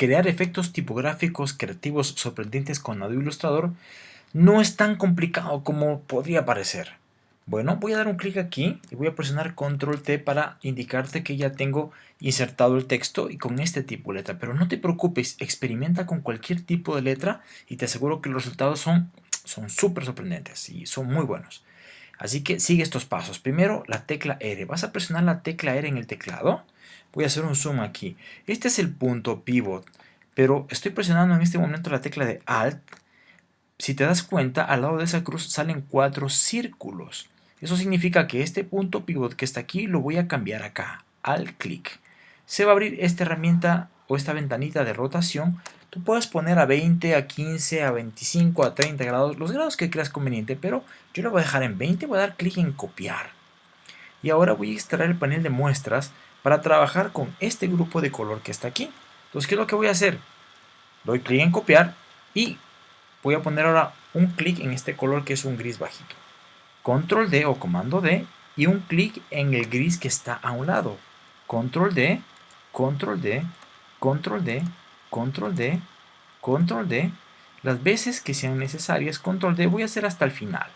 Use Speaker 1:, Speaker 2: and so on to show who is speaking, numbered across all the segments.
Speaker 1: crear efectos tipográficos creativos sorprendentes con Adobe Illustrator no es tan complicado como podría parecer. Bueno, voy a dar un clic aquí y voy a presionar Control T para indicarte que ya tengo insertado el texto y con este tipo de letra. Pero no te preocupes, experimenta con cualquier tipo de letra y te aseguro que los resultados son súper sorprendentes y son muy buenos. Así que sigue estos pasos. Primero, la tecla R. Vas a presionar la tecla R en el teclado. Voy a hacer un zoom aquí. Este es el punto pivot, pero estoy presionando en este momento la tecla de Alt. Si te das cuenta, al lado de esa cruz salen cuatro círculos. Eso significa que este punto pivot que está aquí lo voy a cambiar acá, al clic. Se va a abrir esta herramienta o esta ventanita de rotación Tú puedes poner a 20, a 15, a 25, a 30 grados, los grados que creas conveniente, pero yo lo voy a dejar en 20, voy a dar clic en copiar. Y ahora voy a extraer el panel de muestras para trabajar con este grupo de color que está aquí. Entonces, ¿qué es lo que voy a hacer? Doy clic en copiar y voy a poner ahora un clic en este color que es un gris bajito. Control D o comando D y un clic en el gris que está a un lado. Control D, Control D, Control D, control D, control D, las veces que sean necesarias, control D, voy a hacer hasta el final,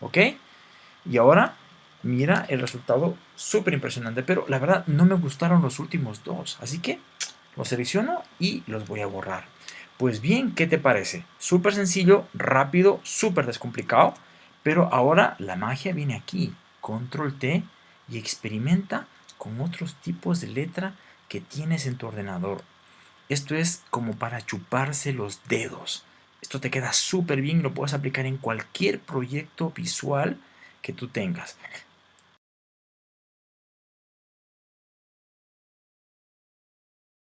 Speaker 1: ¿ok? Y ahora, mira el resultado súper impresionante, pero la verdad no me gustaron los últimos dos, así que los selecciono y los voy a borrar. Pues bien, ¿qué te parece? Súper sencillo, rápido, súper descomplicado, pero ahora la magia viene aquí, control T y experimenta con otros tipos de letra que tienes en tu ordenador. Esto es como para chuparse los dedos. Esto te queda súper bien y lo puedes aplicar en cualquier proyecto visual que tú tengas.